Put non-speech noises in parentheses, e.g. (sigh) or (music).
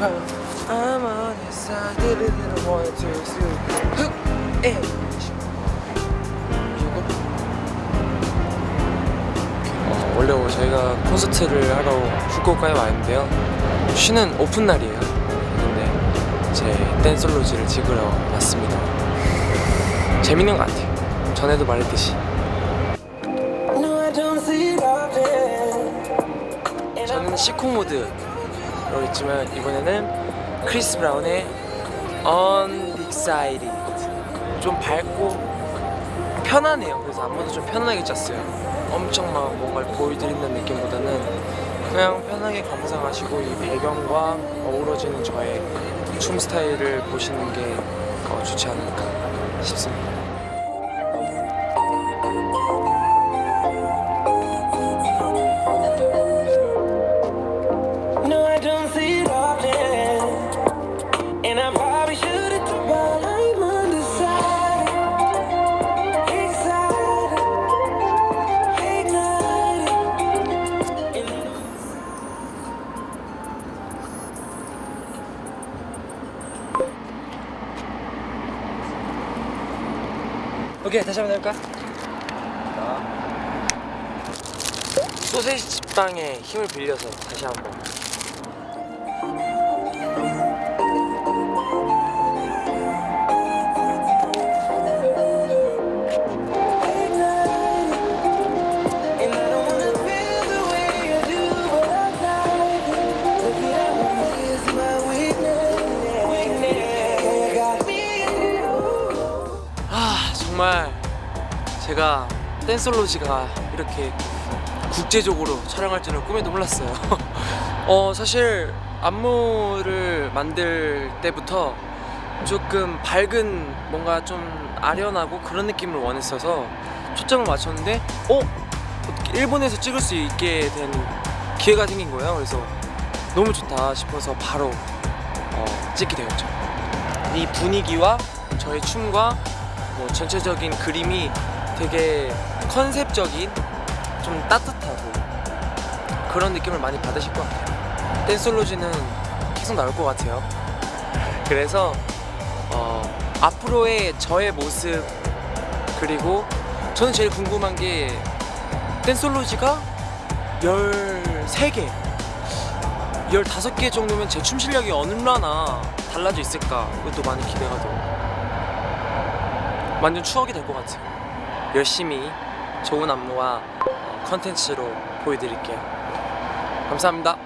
inside didn't want to see! 이거? 어, 원래 저희가 콘서트를 하러 후쿠오카에 와 있는데요 쉬는 오픈 날이에요 근데 제 댄솔로지를 찍으러 왔습니다 재밌는 것 같아요 전에도 말했듯이 저는 Sicko Mode도 있지만 이번에는 크리스 브라운의 Undecided 좀 밝고 편하네요. 그래서 안무도 좀 편안하게 짰어요. 엄청 막 뭔가를 보여드린다는 느낌보다는 그냥 편하게 감상하시고 이 배경과 어우러지는 저의 춤 스타일을 보시는 게 어, 좋지 않을까 싶습니다 오케이 다시 한번 해볼까? 소세지 빵에 힘을 빌려서 다시 한번 정말 제가 댄솔로지가 이렇게 국제적으로 촬영할 줄은 꿈에도 몰랐어요. (laughs) 어 사실 안무를 만들 때부터 조금 밝은 뭔가 좀 아련하고 그런 느낌을 원했어서 초점을 맞췄는데 어? 일본에서 찍을 수 있게 된 기회가 생긴 거예요. 그래서 너무 좋다 싶어서 바로 어, 찍게 되었죠. 이 분위기와 저의 춤과 뭐 전체적인 그림이 되게 컨셉적인 좀 따뜻하고 그런 느낌을 많이 받으실 것 같아요. 댄솔로지는 계속 나올 것 같아요. (laughs) 그래서 어, 앞으로의 저의 모습 그리고 저는 제일 궁금한 게 댄솔로지가 13개 15개 정도면 제 춤 실력이 얼마나 달라져 있을까 그것도 많이 기대가 돼요 완전 추억이 될 것 같아요. 열심히 좋은 안무와 어, 컨텐츠로 보여드릴게요. 감사합니다